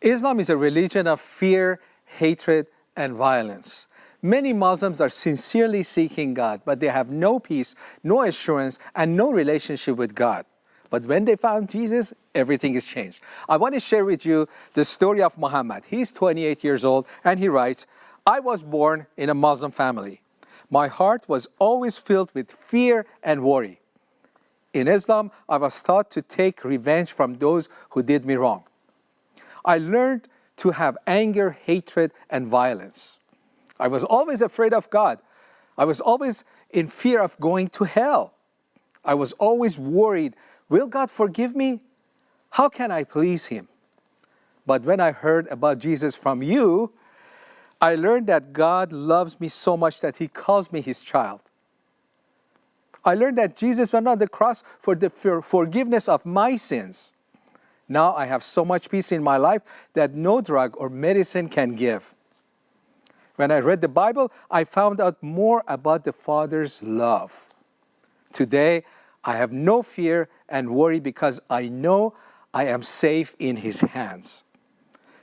Islam is a religion of fear, hatred, and violence. Many Muslims are sincerely seeking God, but they have no peace, no assurance, and no relationship with God. But when they found Jesus, everything is changed. I want to share with you the story of Muhammad. He's 28 years old, and he writes, I was born in a Muslim family. My heart was always filled with fear and worry. In Islam, I was taught to take revenge from those who did me wrong. I learned to have anger, hatred, and violence. I was always afraid of God. I was always in fear of going to hell. I was always worried, will God forgive me? How can I please him? But when I heard about Jesus from you, I learned that God loves me so much that he calls me his child. I learned that Jesus went on the cross for the forgiveness of my sins. Now I have so much peace in my life that no drug or medicine can give. When I read the Bible, I found out more about the Father's love. Today, I have no fear and worry because I know I am safe in His hands.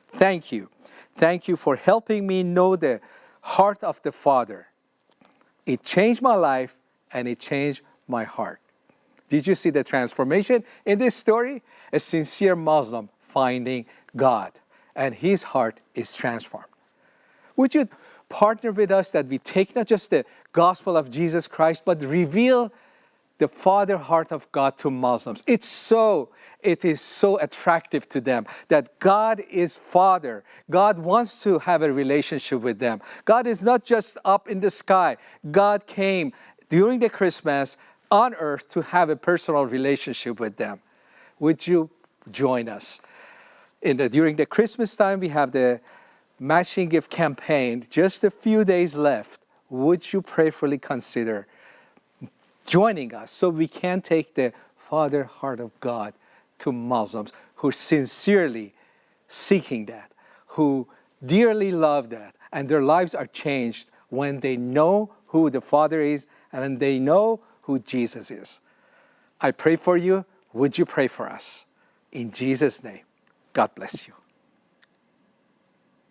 Thank you. Thank you for helping me know the heart of the Father. It changed my life and it changed my heart. Did you see the transformation in this story? A sincere Muslim finding God and his heart is transformed. Would you partner with us that we take not just the gospel of Jesus Christ, but reveal the father heart of God to Muslims. It's so, it is so attractive to them that God is father. God wants to have a relationship with them. God is not just up in the sky. God came during the Christmas on earth to have a personal relationship with them. Would you join us? In the, during the Christmas time, we have the matching gift campaign, just a few days left. Would you prayerfully consider joining us so we can take the Father heart of God to Muslims who are sincerely seeking that, who dearly love that, and their lives are changed when they know who the Father is and they know who Jesus is. I pray for you. Would you pray for us? In Jesus' name, God bless you.